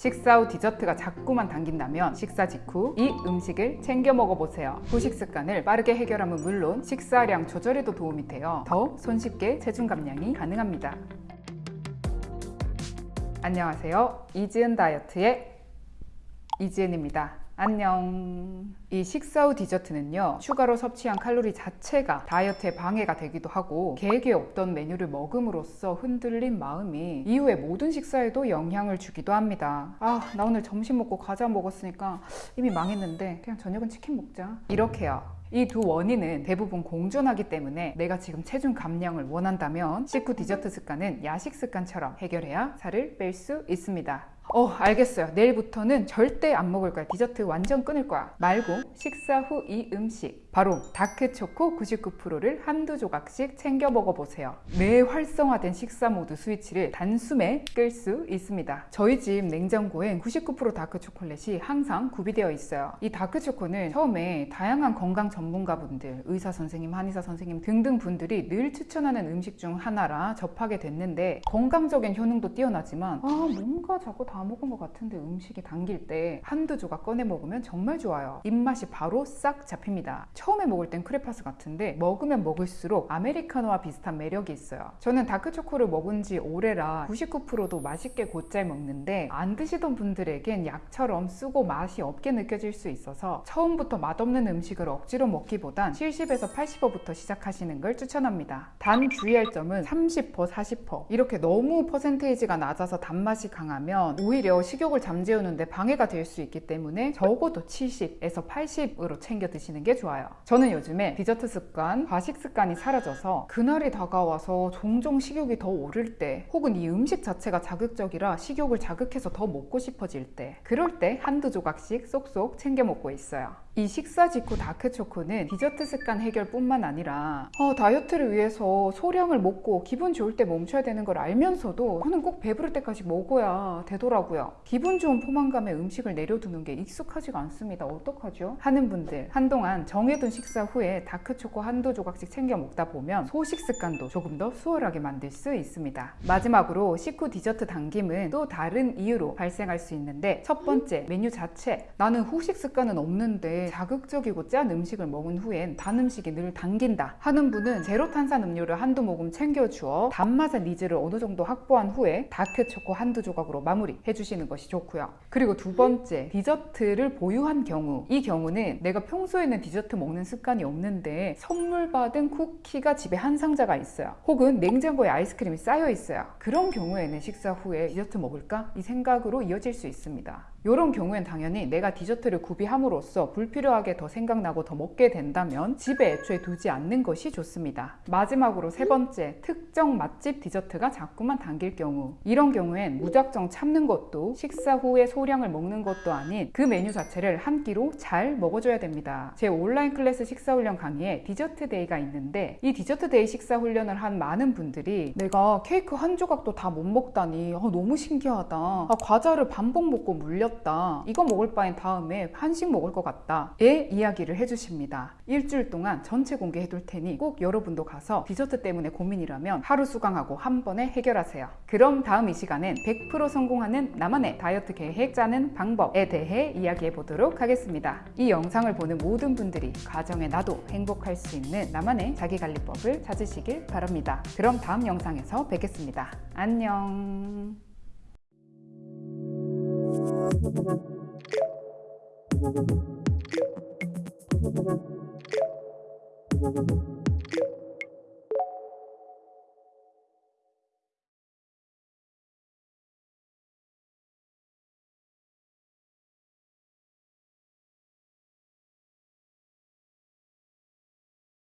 식사 후 디저트가 자꾸만 당긴다면 식사 직후 이 음식을 챙겨 먹어보세요. 후식 습관을 빠르게 해결하면 물론 식사량 조절에도 도움이 되어 더 손쉽게 체중 감량이 가능합니다. 안녕하세요. 이지은 다이어트의 이지은입니다. 안녕. 이 식사 후 디저트는요, 추가로 섭취한 칼로리 자체가 다이어트에 방해가 되기도 하고, 계획에 없던 메뉴를 먹음으로써 흔들린 마음이 이후에 모든 식사에도 영향을 주기도 합니다. 아, 나 오늘 점심 먹고 과자 먹었으니까 이미 망했는데, 그냥 저녁은 치킨 먹자. 이렇게요. 이 두 원인은 대부분 공존하기 때문에 내가 지금 체중 감량을 원한다면 식후 디저트 습관은 야식 습관처럼 해결해야 살을 뺄 수 있습니다. 어 알겠어요. 내일부터는 절대 안 먹을 거야. 디저트 완전 끊을 거야. 말고 식사 후 이 음식 바로 다크초코 99%를 한두 조각씩 챙겨 먹어보세요. 뇌 활성화된 식사 모드 스위치를 단숨에 끌 수 있습니다. 저희 집 냉장고엔 99% 다크초콜릿이 항상 구비되어 있어요. 이 다크초코는 처음에 다양한 건강 전문가분들 의사 선생님, 한의사 선생님 등등 분들이 늘 추천하는 음식 중 하나라 접하게 됐는데 건강적인 효능도 뛰어나지만 아 뭔가 자꾸 다 먹은 것 같은데 음식이 당길 때 한두 조각 꺼내 먹으면 정말 좋아요. 입맛이 바로 싹 잡힙니다. 처음에 먹을 땐 크레파스 같은데 먹으면 먹을수록 아메리카노와 비슷한 매력이 있어요. 저는 다크초코를 먹은 지 오래라 99%도 맛있게 곧잘 먹는데 안 드시던 분들에겐 약처럼 쓰고 맛이 없게 느껴질 수 있어서 처음부터 맛없는 음식을 억지로 먹기보단 70에서 80%부터 시작하시는 걸 추천합니다. 단 주의할 점은 30% 40% 이렇게 너무 퍼센테이지가 낮아서 단맛이 강하면 오히려 식욕을 잠재우는데 방해가 될 수 있기 때문에 적어도 70에서 80으로 챙겨 드시는 게 좋아요. 저는 요즘에 디저트 습관, 과식 습관이 사라져서 그날이 다가와서 종종 식욕이 더 오를 때 혹은 이 음식 자체가 자극적이라 식욕을 자극해서 더 먹고 싶어질 때 그럴 때 한두 조각씩 쏙쏙 챙겨 먹고 있어요 이 식사 직후 다크초코는 디저트 습관 해결뿐만 아니라 어, 다이어트를 위해서 소량을 먹고 기분 좋을 때 멈춰야 되는 걸 알면서도 저는 꼭 배부를 때까지 먹어야 되더라고요. 기분 좋은 포만감에 음식을 내려두는 게 익숙하지가 않습니다. 어떡하죠? 하는 분들. 한동안 정해둔 식사 후에 다크초코 한두 조각씩 챙겨 먹다 보면 소식 습관도 조금 더 수월하게 만들 수 있습니다. 마지막으로 식후 디저트 당김은 또 다른 이유로 발생할 수 있는데 첫 번째 메뉴 자체. 나는 후식 습관은 없는데 자극적이고 짠 음식을 먹은 후엔 단 음식이 늘 당긴다 하는 분은 제로 탄산 음료를 한두 모금 챙겨주어 단맛의 needs를 어느 정도 확보한 후에 다크 초코 한두 조각으로 마무리 해주시는 것이 좋고요. 그리고 두 번째 디저트를 보유한 경우. 이 경우는 내가 평소에는 디저트 먹는 습관이 없는데 선물 받은 쿠키가 집에 한 상자가 있어요. 혹은 냉장고에 아이스크림이 쌓여 있어요. 그런 경우에는 식사 후에 디저트 먹을까? 이 생각으로 이어질 수 있습니다 이런 경우엔 당연히 내가 디저트를 구비함으로써 불필요하게 더 생각나고 더 먹게 된다면 집에 애초에 두지 않는 것이 좋습니다. 마지막으로 세 번째, 특정 맛집 디저트가 자꾸만 당길 경우 이런 경우엔 무작정 참는 것도 식사 후에 소량을 먹는 것도 아닌 그 메뉴 자체를 한 끼로 잘 먹어줘야 됩니다. 제 온라인 클래스 식사 훈련 강의에 디저트 day가 있는데 이 디저트 day 식사 훈련을 한 많은 분들이 내가 케이크 한 조각도 다 못 먹다니 아, 너무 신기하다. 아, 과자를 반복 먹고 물렸다. 이거 먹을 바엔 다음에 한식 먹을 것 같다. 의 이야기를 해주십니다. 일주일 동안 전체 공개해 둘 테니 꼭 여러분도 가서 디저트 때문에 고민이라면 하루 수강하고 한 번에 해결하세요. 그럼 다음 이 시간엔 100% 성공하는 나만의 다이어트 계획 짜는 방법에 대해 이야기해 보도록 하겠습니다. 이 영상을 보는 모든 분들이 과정에 나도 행복할 수 있는 나만의 자기관리법을 찾으시길 바랍니다. 그럼 다음 영상에서 뵙겠습니다. 안녕 Thank you.